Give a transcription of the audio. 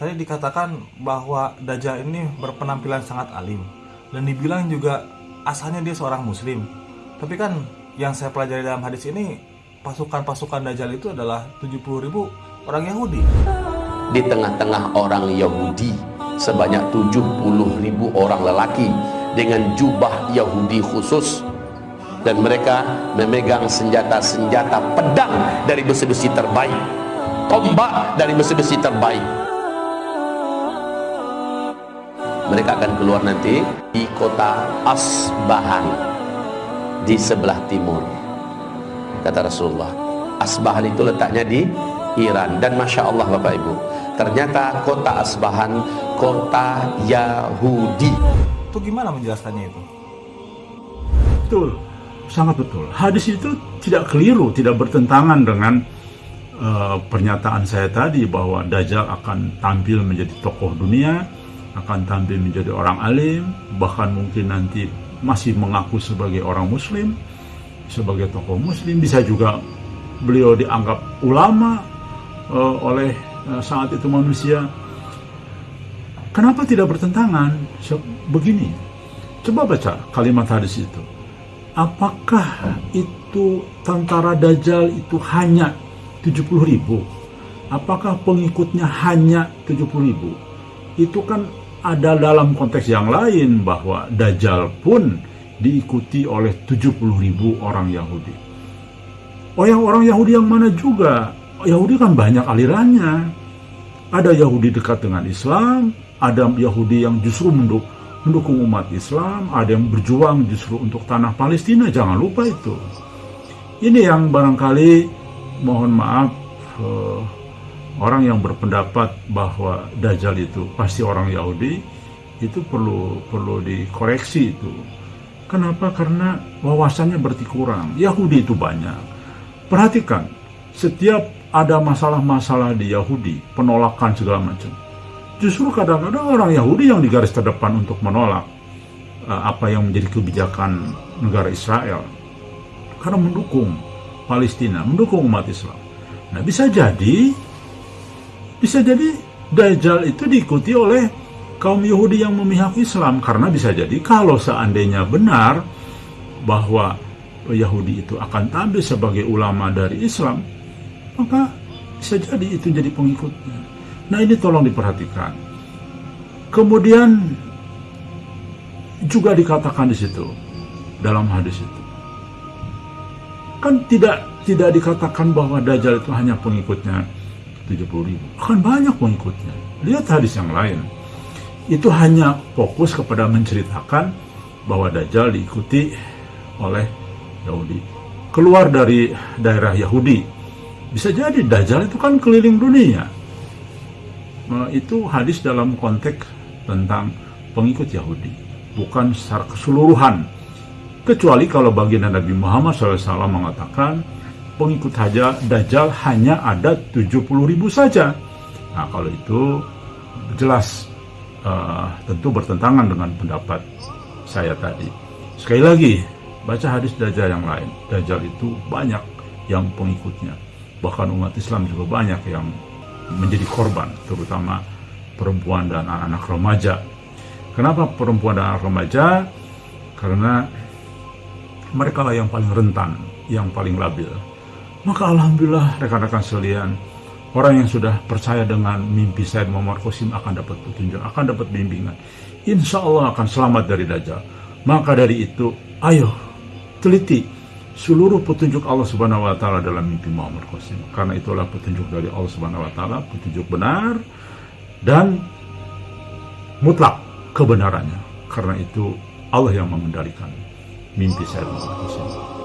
Tadi dikatakan bahwa Dajjal ini berpenampilan sangat alim dan dibilang juga asalnya dia seorang muslim. Tapi kan yang saya pelajari dalam hadis ini pasukan-pasukan Dajjal itu adalah 70 ribu orang Yahudi. Di tengah-tengah orang Yahudi sebanyak 70 ribu orang lelaki dengan jubah Yahudi khusus. Dan mereka memegang senjata-senjata pedang dari besi-besi terbaik. Tombak dari besi-besi terbaik. Mereka akan keluar nanti di kota Asbahan di sebelah timur kata Rasulullah. Asbahan itu letaknya di Iran. Dan Masya Allah Bapak Ibu ternyata kota Asbahan kota Yahudi itu gimana menjelaskannya itu? Betul, sangat betul. Hadis itu tidak keliru, tidak bertentangan dengan uh, pernyataan saya tadi bahwa Dajjal akan tampil menjadi tokoh dunia, akan tampil menjadi orang alim, bahkan mungkin nanti masih mengaku sebagai orang muslim, sebagai tokoh muslim, bisa juga beliau dianggap ulama uh, oleh uh, saat itu manusia Kenapa tidak bertentangan? Begini, coba baca kalimat hadis itu. Apakah itu tentara Dajjal itu hanya 70 ribu? Apakah pengikutnya hanya 70 ribu? Itu kan ada dalam konteks yang lain bahwa Dajjal pun diikuti oleh 70 ribu orang Yahudi. Oh yang orang Yahudi yang mana juga? Yahudi kan banyak alirannya. Ada Yahudi dekat dengan Islam, ada Yahudi yang justru menduk, mendukung umat Islam, ada yang berjuang justru untuk tanah Palestina, jangan lupa itu. Ini yang barangkali mohon maaf uh, orang yang berpendapat bahwa Dajjal itu pasti orang Yahudi itu perlu perlu dikoreksi itu. Kenapa? Karena wawasannya berarti kurang. Yahudi itu banyak. Perhatikan, setiap ada masalah-masalah di Yahudi, penolakan segala macam justru kadang-kadang orang Yahudi yang di garis terdepan untuk menolak uh, apa yang menjadi kebijakan negara Israel karena mendukung Palestina, mendukung umat Islam. Nah bisa jadi, bisa jadi Dajjal itu diikuti oleh kaum Yahudi yang memihak Islam karena bisa jadi kalau seandainya benar bahwa Yahudi itu akan tampil sebagai ulama dari Islam, maka bisa jadi itu jadi pengikutnya. Nah ini tolong diperhatikan. Kemudian juga dikatakan di situ dalam hadis itu. Kan tidak tidak dikatakan bahwa Dajjal itu hanya pengikutnya 70 ribu. Kan banyak pengikutnya. Lihat hadis yang lain. Itu hanya fokus kepada menceritakan bahwa Dajjal diikuti oleh Yahudi. Keluar dari daerah Yahudi. Bisa jadi Dajjal itu kan keliling dunia itu hadis dalam konteks tentang pengikut Yahudi, bukan secara keseluruhan. Kecuali kalau baginda Nabi Muhammad SAW mengatakan pengikut saja Dajjal hanya ada 70 ribu saja. Nah kalau itu jelas uh, tentu bertentangan dengan pendapat saya tadi. Sekali lagi, baca hadis Dajjal yang lain. Dajjal itu banyak yang pengikutnya. Bahkan umat Islam juga banyak yang menjadi korban, terutama perempuan dan anak-anak remaja. Kenapa perempuan dan anak remaja? Karena mereka lah yang paling rentan, yang paling labil. Maka alhamdulillah rekan-rekan sekalian, orang yang sudah percaya dengan mimpi saya Muhammad Qasim akan dapat petunjuk, akan dapat bimbingan. Insya Allah akan selamat dari Dajjal. Maka dari itu, ayo teliti seluruh petunjuk Allah Subhanahu wa taala dalam mimpi Muhammad Qasim. Karena itulah petunjuk dari Allah Subhanahu wa taala, petunjuk benar dan mutlak kebenarannya. Karena itu Allah yang mengendalikan mimpi saya Muhammad Qasim.